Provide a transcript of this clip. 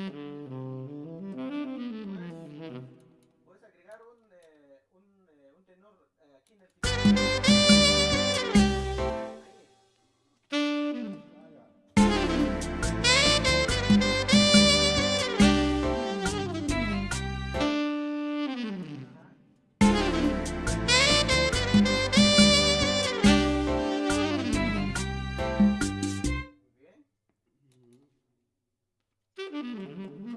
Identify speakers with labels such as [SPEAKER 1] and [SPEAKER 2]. [SPEAKER 1] Mm-hmm.
[SPEAKER 2] Mm-hmm.